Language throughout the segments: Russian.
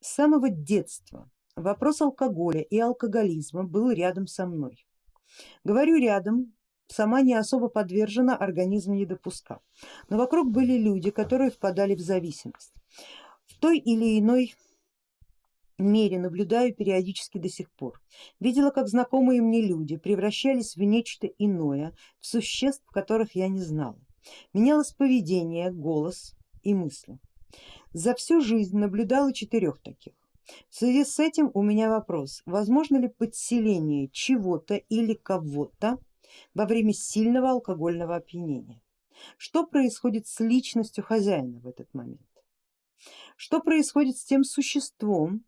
С самого детства вопрос алкоголя и алкоголизма был рядом со мной. Говорю рядом, сама не особо подвержена, организм не допускал. Но вокруг были люди, которые впадали в зависимость. В той или иной мере наблюдаю периодически до сих пор. Видела, как знакомые мне люди превращались в нечто иное, в существ, которых я не знала. Менялось поведение, голос и мысли. За всю жизнь наблюдала четырех таких. В связи с этим у меня вопрос, возможно ли подселение чего-то или кого-то во время сильного алкогольного опьянения? Что происходит с личностью хозяина в этот момент? Что происходит с тем существом,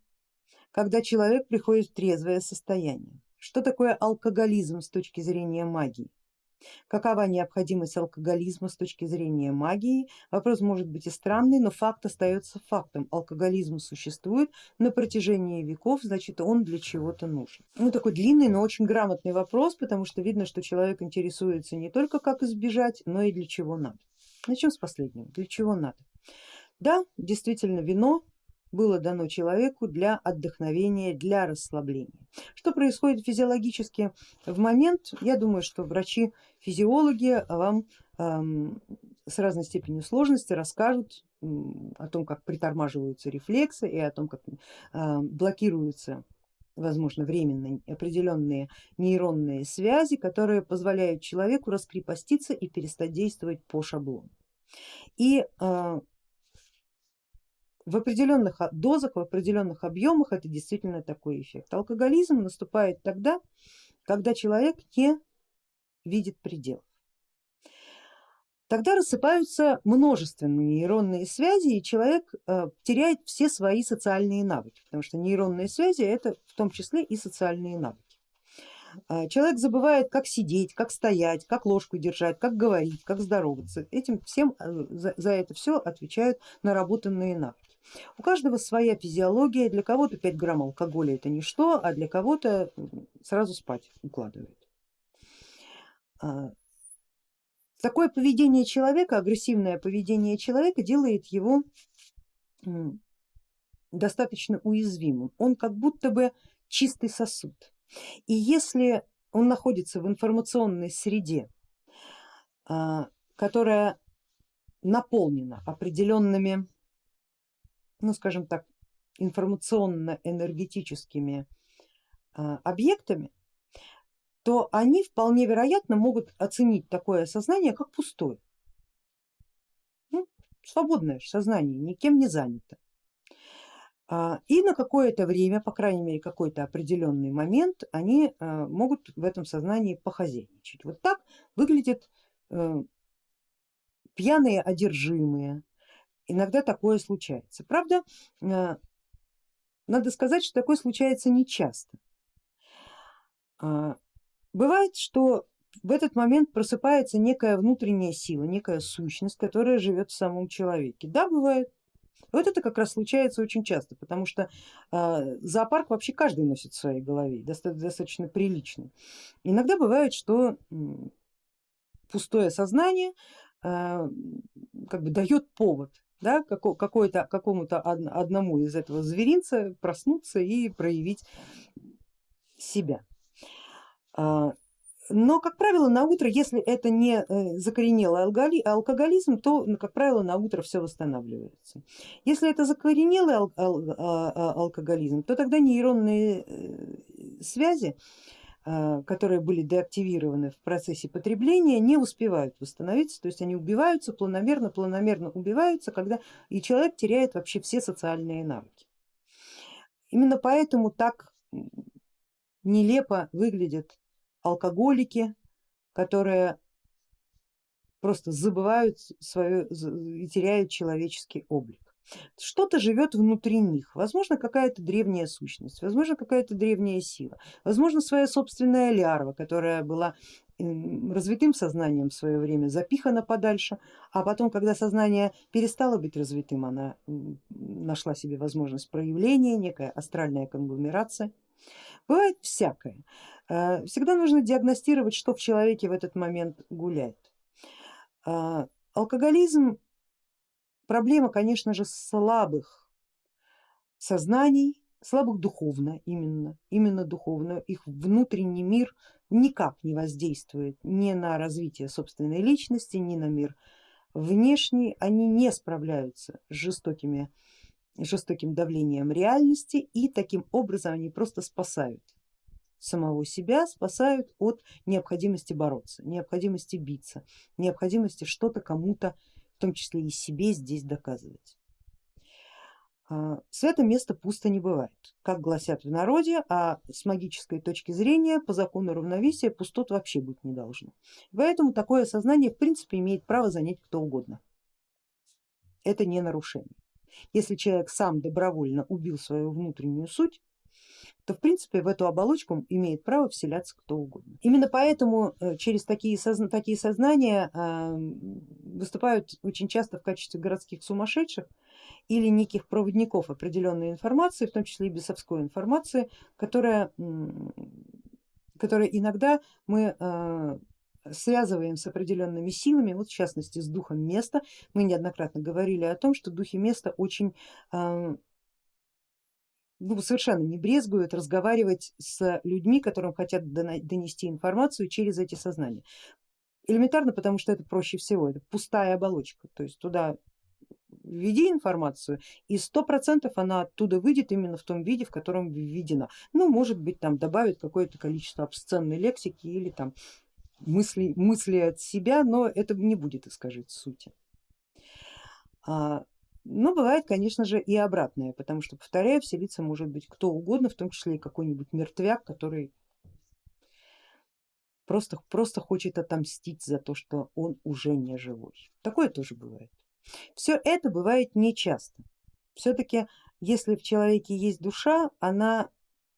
когда человек приходит в трезвое состояние? Что такое алкоголизм с точки зрения магии? Какова необходимость алкоголизма с точки зрения магии? Вопрос может быть и странный, но факт остается фактом. Алкоголизм существует на протяжении веков, значит он для чего-то нужен. Ну такой длинный, но очень грамотный вопрос, потому что видно, что человек интересуется не только как избежать, но и для чего надо. Начнем с последнего, для чего надо. Да, действительно вино было дано человеку для отдохновения, для расслабления. Что происходит физиологически в момент, я думаю, что врачи-физиологи вам эм, с разной степенью сложности расскажут о том, как притормаживаются рефлексы и о том, как э, блокируются возможно временно определенные нейронные связи, которые позволяют человеку раскрепоститься и перестать действовать по шаблону. И э, в определенных дозах, в определенных объемах это действительно такой эффект. Алкоголизм наступает тогда, когда человек не видит пределов. Тогда рассыпаются множественные нейронные связи и человек э, теряет все свои социальные навыки, потому что нейронные связи это в том числе и социальные навыки. А, человек забывает, как сидеть, как стоять, как ложку держать, как говорить, как здороваться. Этим всем э, за, за это все отвечают наработанные навыки. У каждого своя физиология, для кого-то 5 грамм алкоголя это ничто, а для кого-то сразу спать укладывает. А, такое поведение человека, агрессивное поведение человека делает его достаточно уязвимым. Он как будто бы чистый сосуд. И если он находится в информационной среде, а, которая наполнена определенными, ну скажем так, информационно-энергетическими а, объектами, то они вполне вероятно могут оценить такое сознание как пустое. Ну, свободное сознание, никем не занято. А, и на какое-то время, по крайней мере какой-то определенный момент, они а, могут в этом сознании похозяйничать. Вот так выглядят э, пьяные одержимые, иногда такое случается. Правда, а, надо сказать, что такое случается не часто. Бывает, что в этот момент просыпается некая внутренняя сила, некая сущность, которая живет в самом человеке. Да, бывает, вот это как раз случается очень часто, потому что э, зоопарк вообще каждый носит в своей голове, достаточно, достаточно приличный. Иногда бывает, что пустое сознание э, как бы дает повод да, какому-то одному из этого зверинца проснуться и проявить себя. А, но, как правило, на утро, если это не э, закоренелый алкоголизм, то, как правило, на утро все восстанавливается. Если это закоренелый ал а, алкоголизм, то тогда нейронные э, связи, а, которые были деактивированы в процессе потребления, не успевают восстановиться, то есть они убиваются планомерно, планомерно убиваются, когда и человек теряет вообще все социальные навыки. Именно поэтому так нелепо выглядят алкоголики, которые просто забывают свое и теряют человеческий облик. Что-то живет внутри них, возможно какая-то древняя сущность, возможно какая-то древняя сила, возможно своя собственная лярва, которая была развитым сознанием в свое время запихана подальше, а потом, когда сознание перестало быть развитым, она нашла себе возможность проявления, некая астральная конгломерация. Бывает всякое. Э, всегда нужно диагностировать, что в человеке в этот момент гуляет. Э, алкоголизм проблема, конечно же, слабых сознаний, слабых духовно именно, именно духовно, их внутренний мир никак не воздействует ни на развитие собственной личности, ни на мир внешний, они не справляются с жестокими, жестоким давлением реальности и таким образом они просто спасают самого себя, спасают от необходимости бороться, необходимости биться, необходимости что-то кому-то, в том числе и себе здесь доказывать. А, свято место пусто не бывает, как гласят в народе, а с магической точки зрения по закону равновесия пустот вообще быть не должно. Поэтому такое сознание в принципе имеет право занять кто угодно. Это не нарушение. Если человек сам добровольно убил свою внутреннюю суть, то в принципе в эту оболочку имеет право вселяться кто угодно. Именно поэтому э, через такие, созна такие сознания выступают очень часто в качестве городских сумасшедших или неких проводников определенной информации, в том числе и бесовской информации, которая, которая иногда мы э, связываем с определенными силами, вот в частности с духом места. Мы неоднократно говорили о том, что духи места очень э, ну, совершенно не брезгуют разговаривать с людьми, которым хотят донести информацию через эти сознания. Элементарно, потому что это проще всего, это пустая оболочка, то есть туда введи информацию и сто процентов она оттуда выйдет именно в том виде, в котором введена. Ну, может быть, там добавит какое-то количество обсценной лексики или там мысли, мысли от себя, но это не будет искажать сути. А, но бывает, конечно же, и обратное, потому что, повторяю, вселиться может быть кто угодно, в том числе и какой-нибудь мертвяк, который просто, просто хочет отомстить за то, что он уже не живой. Такое тоже бывает. Все это бывает нечасто. Все-таки если в человеке есть душа, она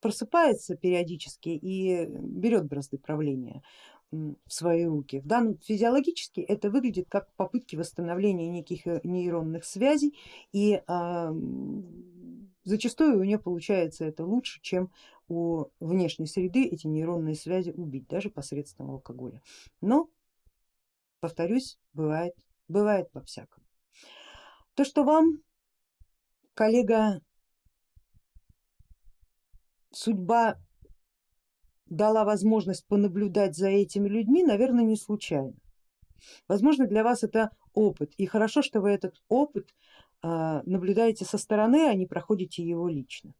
просыпается периодически и берет бразды правления в свои руки. В данном физиологически это выглядит как попытки восстановления неких э, нейронных связей и зачастую у нее получается это лучше, чем у внешней среды эти нейронные связи убить, даже посредством алкоголя. Но, повторюсь, бывает, бывает по всякому. То, что вам, коллега, судьба дала возможность понаблюдать за этими людьми, наверное, не случайно. Возможно, для вас это опыт, и хорошо, что вы этот опыт наблюдаете со стороны, а не проходите его лично.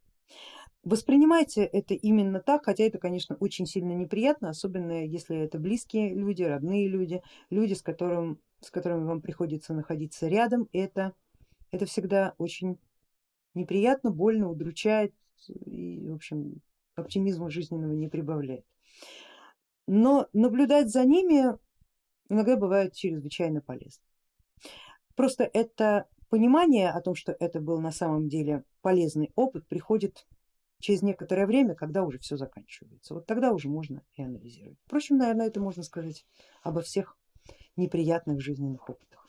Воспринимайте это именно так, хотя это, конечно, очень сильно неприятно, особенно если это близкие люди, родные люди, люди, с, которым, с которыми вам приходится находиться рядом. Это, это всегда очень неприятно, больно, удручает и, в общем, оптимизма жизненного не прибавляет. Но наблюдать за ними иногда бывает чрезвычайно полезно. Просто это понимание о том, что это был на самом деле полезный опыт, приходит через некоторое время, когда уже все заканчивается. Вот тогда уже можно и анализировать. Впрочем, наверное, это можно сказать обо всех неприятных жизненных опытах.